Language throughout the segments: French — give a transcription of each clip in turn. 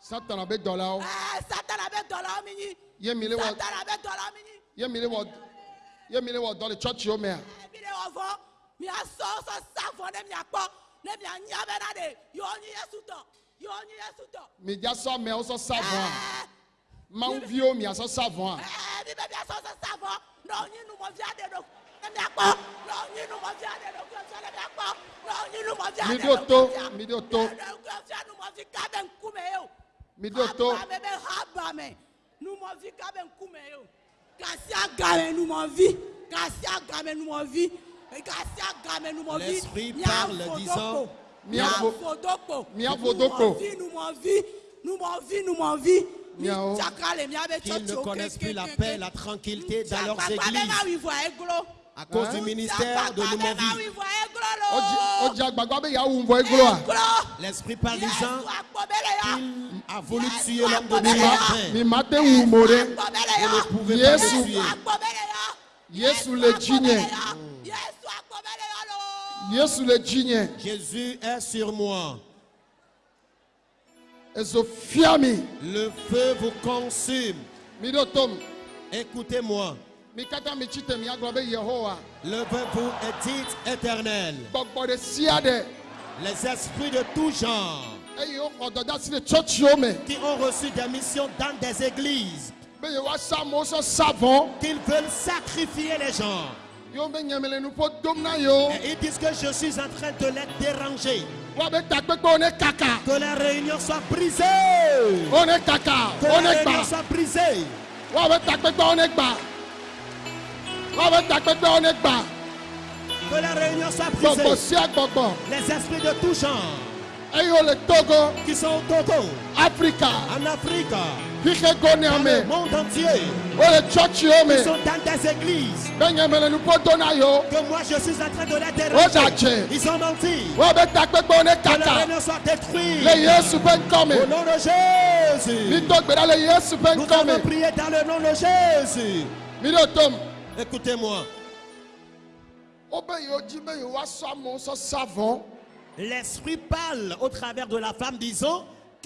Satan abe dollar. Satan abe dollar mini. Ye wa. Satan abe dollar mini. Wa. Dollar church yo me. Mile wa vo. Mi a so so sa vo ne mi a po. Ne mi a ni abe na de. Yo ni yesu to. Yo ni yesu to. Mi ja so me o so sa vo. Ma un mi a so sa vibe vya sasa savo ndo nyinu movyade do do kyosele myakpo ndo nyinu midi oto kyosele nu movi kabe nkume yo midi oto abe nous nous nous nous miao, qu'ils ne connaissent plus la paix, la tranquillité dans leurs églises. à cause du ministère de l'homophobie. Ah? L'esprit parisien a voulu tuer l'homme de matin ou moré, ne pouvait pas le tuer. Jésus le Jésus est sur moi. Le feu vous consume. Écoutez-moi. Levez-vous et dites éternel? Les esprits de tout genre qui ont reçu des missions dans des églises qu'ils veulent sacrifier les gens. Et ils disent que je suis en train de les déranger. Que la réunion soit brisée. Que la réunion soit brisée. Que la réunion soit brisée. Les esprits de tout genre qui sont au Togo, Africa, en Afrique, le monde entier. Qui sont dans tes églises. Que moi je suis en train de les déranger. Ils ont menti. Que leur réunion soit détruite au nom de Jésus. Nous allons prier dans le nom de Jésus. Écoutez-moi. L'esprit parle au travers de la femme disant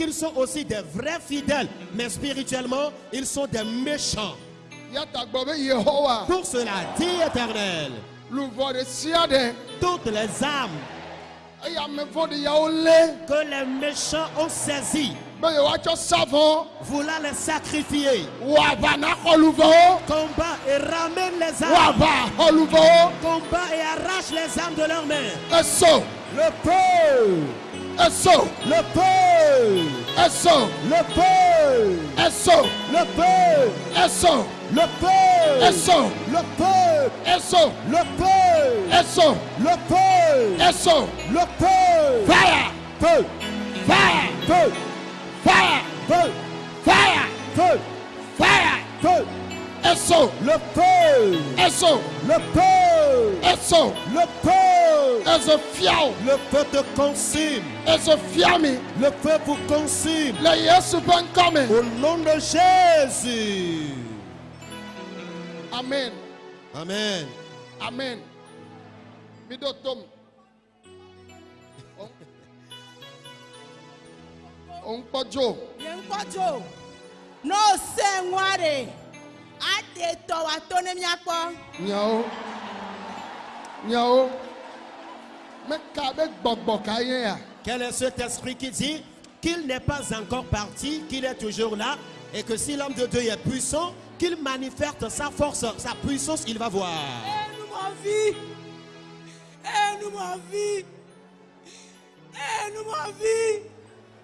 qu'ils sont aussi des vrais fidèles, mais spirituellement, ils sont des méchants. Pour cela, dit éternel, toutes les âmes que les méchants ont saisies, voulant les sacrifier, combat et ramène les âmes, combat et arrache les âmes de leurs mains. Le est. Le peuple est. Le peuple est. Le peuple est. Le peuple est. Le peuple est. Le peuple est. Le peuple est. Le peuple. Fire. Feu. Fire. Feu. Fire. Feu. Fire. Feu. Fire. Feu. Le feu. Le feu. Le feu. Le feu te consume. Fiami. Le feu vous consume. Le Au nom de Jésus. Amen. Amen. Amen. Midotom. No se nware. Ade tɔ wa to ne miakpɔ. nyawo nyawo meka be gbɔgbɔ ka ye ya? Quel est cet esprit qui dit qu'il n'est pas encore parti, qu'il est toujours là, et que si l'homme de Dieu est puissant, qu'il manifeste sa force, sa puissance, il va voir. Eh, nous m'en vie. Eh, nous m'en vie. Eh, nous m'en vie.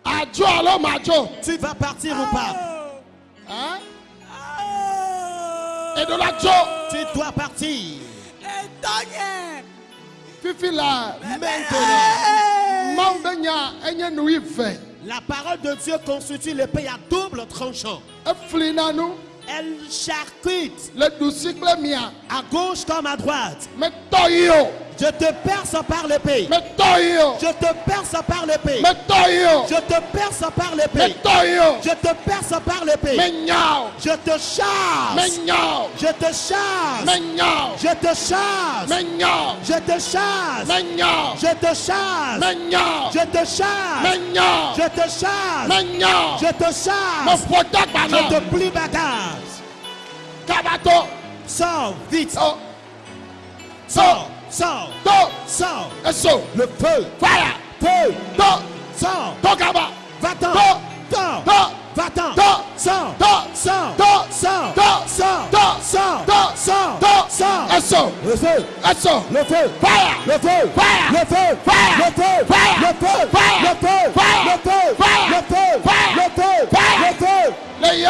adzo alo madzo Tu vas partir ou pas? Hein? et de la joie. Tu dois partir. Fifi là, eh ben, maintenant. Eh. La parole de Dieu constitue le pays à double tranchant. Elle charcute. Le À gauche comme à droite. Mais je te perce par l'épée. Je te perce par l'épée. Je te perce par l'épée. Je te perce par l'épée. Je te chasse. Je te chasse. Je te chasse. Je te chasse. Je te chasse. Je te chasse. Je te chasse. Je te chasse. Je te plie bagage. kabato Sors vite. Sors. Sors. to Sors. eso Le feu. fire Feu. to Sors. to kaba Va-t'en. To. Sors. to Va-t'en. To. Sors. To. Sors. To. Sors. To. Sors. To. Sors. To. Sors. To. Sors. eso Le feu. eso Le feu. fire Le feu. Fire. Le feu. Fire. Le feu. Fire. Le feu. Fire. Le feu. Fire. Le feu. Fire. Le feu.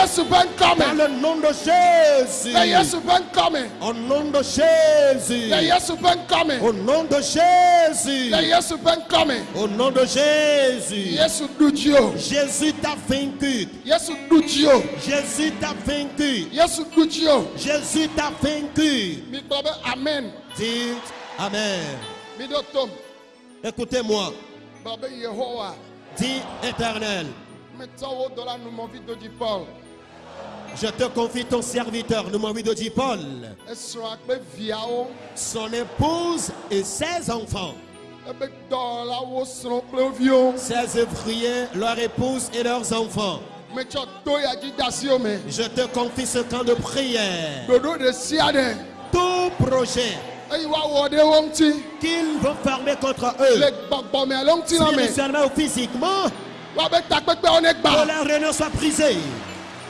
Yesu ben komen. Dans le nom de Jésus. De Yesu ben komen. Au nom de Jésus. De Yesu ben komen. Au nom de Jésus. De Yesu ben komen. Au nom de Jésus. Yesu du Dieu. Jésus t'a vaincu. Yesu du Dieu. Jésus t'a vaincu. Yesu du Dieu. Jésus t'a vaincu. Mi amen. Dites amen. Mi Écoutez-moi. Dis éternel. Je te confie ton serviteur, le Moïse dit Paul, son épouse et ses enfants. Ses ouvriers, leur épouse et leurs enfants. Je te confie ce camp de prière. Tout projet qu'ils vont fermer contre eux, spirituellement ou physiquement, que leur réunion soit brisée.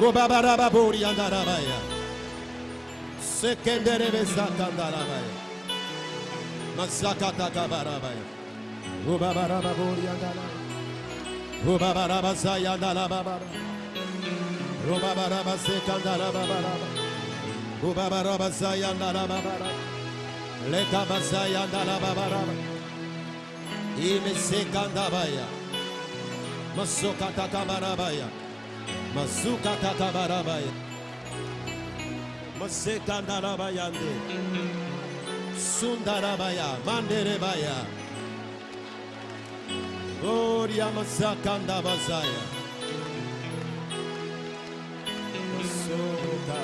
Robabaraba Boriandarabaya. Sekenderebe Satandarabaya. Mazakata Kabarabaya. Robabaraba Boriandarabaya. Robabaraba Sayandarababa. Robabaraba Sekandarababa. Robabaraba Sayandarababa. Lekaba Sayandarababa. İmi Sekandabaya. Masokata Kabarabaya. Masuka tatabarabaya. Masekandarabayande. Sundarabaya. Manderebaya. Gloria masakandabazaya. Masuka.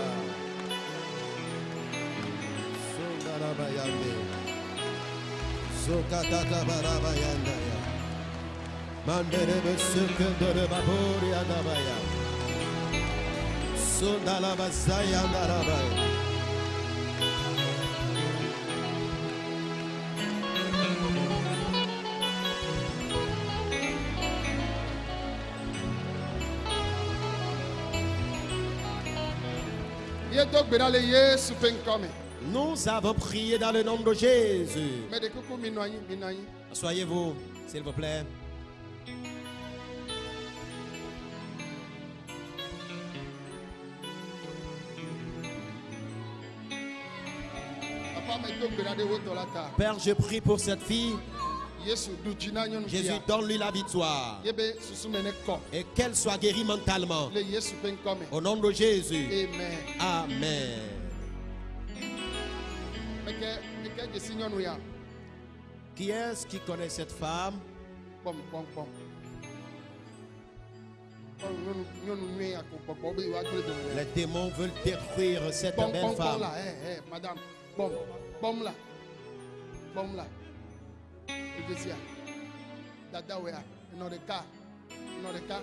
Sundarabayande. Sukatatabarabaya. Manderebe sıkındırıma buraya da bayağı. Nous avons prié dans le nom de Jésus. Asseyez-vous, s'il vous plaît. Père, je prie pour cette fille. Jésus, donne-lui la victoire. Et qu'elle soit guérie mentalement. Au nom de Jésus. Amen. Amen. Qui est-ce qui connaît cette femme? Les démons veulent détruire cette belle femme. madame. Bomla. Bomla. You just here. That that way. Ah. Another car. another car.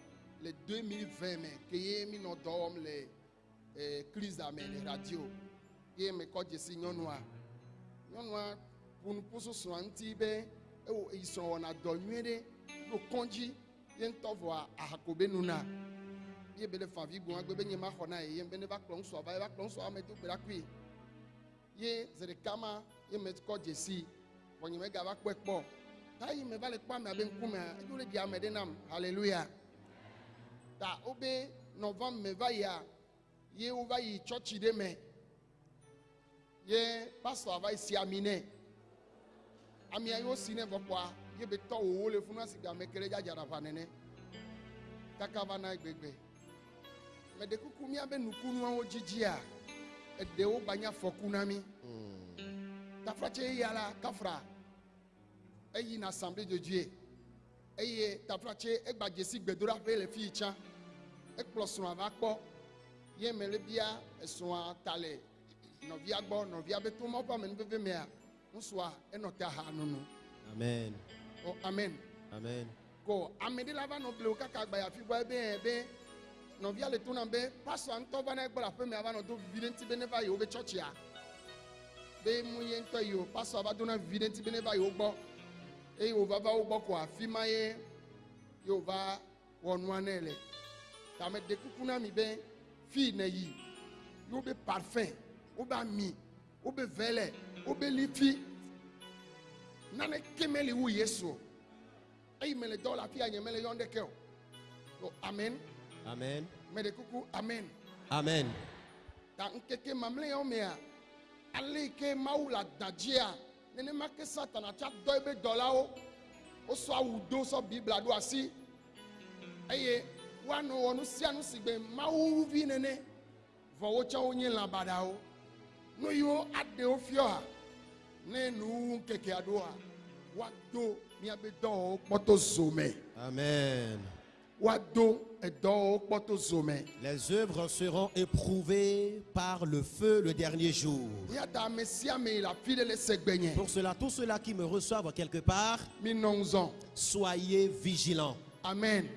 le 2020 me ke ye mi nɔ dɔ wɔm le eh, klisa me le radio ye me kɔ dzesi nyɔnua. Nyɔnua ƒonuƒo srɔ̃a ŋuti be ewo eyi srɔ̃ wɔna dɔ nyuie ɖe ɖo kɔndzi ye ŋutɔ vɔa ahakobe nuna. Ye be le favi gbɔn agbe be nye ma xɔ na ye ye be ne va kplɔ ŋusɔ va ye va kplɔ ŋusɔ ame do gbe ɖa kui. Ye ze ɖeka ma ye me kɔ dzesi vɔ nye me gava kpɔe kpɔ. Ta yi me va le kpɔ amea be ŋkumea edzo le ɖi ame ɖe nam. Hallelujah ta wobe nɔva me va yia ye wova yi tsɔtsi ɖe me ye pastor va si ami nɛ. Amia yi wosi nɛ vɔ kpɔa ye be tɔ wo le funu asi game ke ɖe dzadzara ʋa nene. Kaka va na gbegbe. Me ɖe kuku mía be nukunuawo dzidzia eɖewo gba nye afɔku na mi tafratse ya la kafra eyi na assemblée de dieu eye tafratse egba dzesi gbedoɖaƒe le fi yi tsã ekplɔ srɔ̃a va kpɔ. Ye me le bia esrɔ̃a ta le nɔvia gbɔ nɔvia be to mawo ƒe amenuveve mea ŋusua enɔ te aha nono Amen. o amen. Amen. ko ame ɖe la va nɔ ble wo kaka agba afi gbɔ ebe be nɔvia le to be pastor ŋutɔ va na egbɔ le aƒe mea va nɔ do vivi ɖe ŋuti be ne va yi wobe tsɔtsia be mu ye ŋutɔ yi o pastor va do na vivi ɖe ŋuti be ne va yi wo gbɔ. Eye wòva va wo gbɔ ko afi ma ye wòva wɔ nua nɛ le ta me ɖe kuku na mi be fi ne yi. Wobe parfum wobe ami wobe vɛlɛ wobe lifi. Nane ke meli wu yesu. Eyi me le dɔ le afi ya nye me le yɔ ɖeke o o amen. Amen. me ɖe kuku amen. Amen. ta ŋkeke mamlɛawo mea ale yi ke mawu le adadzia nenema ke satana tsa dɔ ebe dɔlawo wosɔ awu do sɔ bibla ɖo asi eye woanɔ wɔ nu sia nu si gbe mawu vi nene. Vɔ wotsɛ wonye lã baɖawo nu yiwo aɖewo fiɔa ne nuwu ŋkekea ɖoa woado miabe dɔwɔwo kpɔtɔ zo me Amen. Les œuvres seront éprouvées par le feu le dernier jour. Pour cela, tous ceux-là qui me reçoivent quelque part, soyez vigilants. amen